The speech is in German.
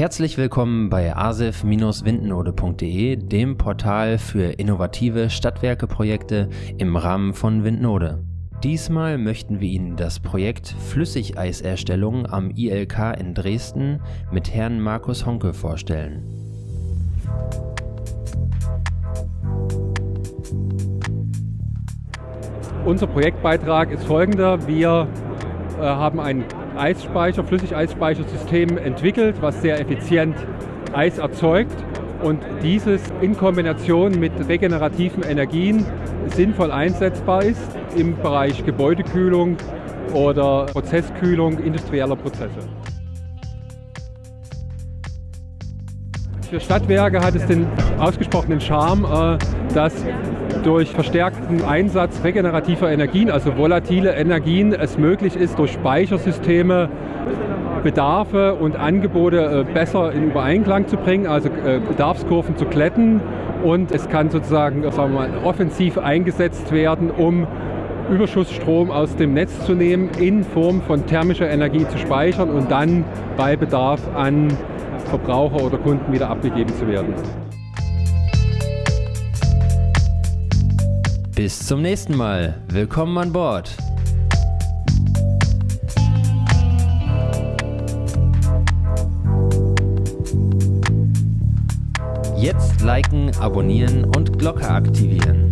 Herzlich willkommen bei asif-windnode.de, dem Portal für innovative Stadtwerkeprojekte im Rahmen von Windnode. Diesmal möchten wir Ihnen das Projekt Flüssigeiserstellung am ILK in Dresden mit Herrn Markus Honke vorstellen. Unser Projektbeitrag ist folgender. Wir äh, haben ein Eisspeicher, Flüssigeisspeichersystem entwickelt, was sehr effizient Eis erzeugt und dieses in Kombination mit regenerativen Energien sinnvoll einsetzbar ist im Bereich Gebäudekühlung oder Prozesskühlung industrieller Prozesse. Für Stadtwerke hat es den ausgesprochenen Charme, äh, dass durch verstärkten Einsatz regenerativer Energien, also volatile Energien, es möglich ist, durch Speichersysteme Bedarfe und Angebote äh, besser in Übereinklang zu bringen, also äh, Bedarfskurven zu glätten. Und es kann sozusagen sagen wir mal, offensiv eingesetzt werden, um Überschussstrom aus dem Netz zu nehmen, in Form von thermischer Energie zu speichern und dann bei Bedarf an Verbraucher oder Kunden wieder abgegeben zu werden. Bis zum nächsten Mal. Willkommen an Bord. Jetzt liken, abonnieren und Glocke aktivieren.